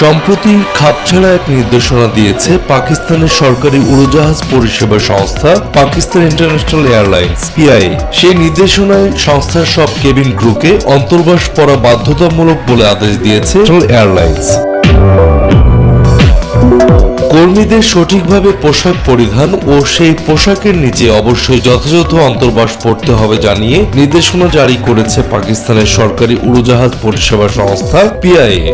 সম্প্রতি খাপছাড়া এক নির্দেশনা দিয়েছে পাকিস্তানের সরকারি উড়োজাহাজ পরিষেবা সংস্থা, পাকিস্তান ইন্টারন্যাশনাল এয়ারলাইন্স পিআই সেই নির্দেশনায় সংস্থার সব কেবিন ক্রুকে অন্তর্বাস পড়া বাধ্যতামূলক বলে আদেশ দিয়েছে এয়ারলাইন্স কর্মীদের সঠিকভাবে পোশাক পরিধান ও সেই পোশাকের নিচে অবশ্যই যথাযথ অন্তর্বাস পড়তে হবে জানিয়ে নির্দেশনা জারি করেছে পাকিস্তানের সরকারি উড়োজাহাজ পরিষেবা সংস্থা, পিআইএ।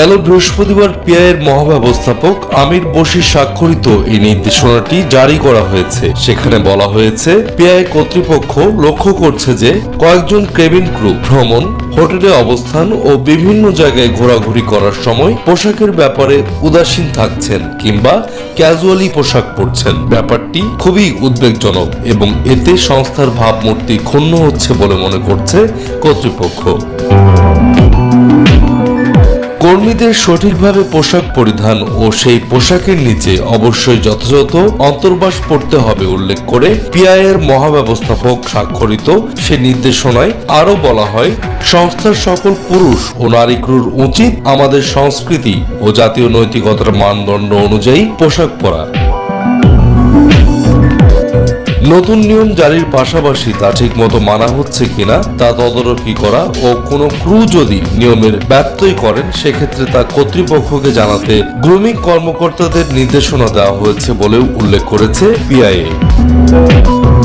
গেল বৃহস্পতিবার পিআইয়ের মহাব্যবস্থাপক আমির বশির স্বাক্ষরিত এই নির্দেশনাটি জারি করা হয়েছে। সেখানে বলা হয়েছে, পিআই কর্তৃপক্ষ লক্ষ্য করছে যে কয়েকজন কেবিন ক্রু ভ্রমণ, হোটেলে অবস্থান ও বিভিন্ন জায়গায় ঘোরাঘুরি করার সময় পোশাকের ব্যাপারে উদাসীন থাকছেন কিংবা ক্যাজুয়ালি পোশাক পরছেন। ব্যাপারটি খুবই উদ্বেগজনক এবং এতে সংস্থার ভাবমূর্তি ক্ষুণ্ণ হচ্ছে বলে মনে করছে কর্তৃপক্ষ। কর্মীদের সঠিকভাবে পোশাক পরিধান ও সেই পোশাকের নিচে অবশ্যই যথাযথ অন্তর্বাস পড়তে হবে উল্লেখ করে পিআইয়ের মহাব্যবস্থাপক স্বাক্ষরিত সে নির্দেশনায় আরও বলা হয়, সংস্থার সকল পুরুষ ও নারী ক্রুর উচিত আমাদের সংস্কৃতি ও জাতীয় নৈতিকতার মানদণ্ড অনুযায়ী পোশাক পরা। নতুন নিয়ম জারির পাশাপাশি তা ঠিকমতো মানা হচ্ছে কিনা তা তদারকি করা ও কোনো ক্রু যদি নিয়মের ব্যত্যয় করেন, সেক্ষেত্রে তা কর্তৃপক্ষকে জানাতে গ্রুমিং কর্মকর্তাদের নির্দেশনা দেওয়া হয়েছে বলেও উল্লেখ করেছে পিআইএ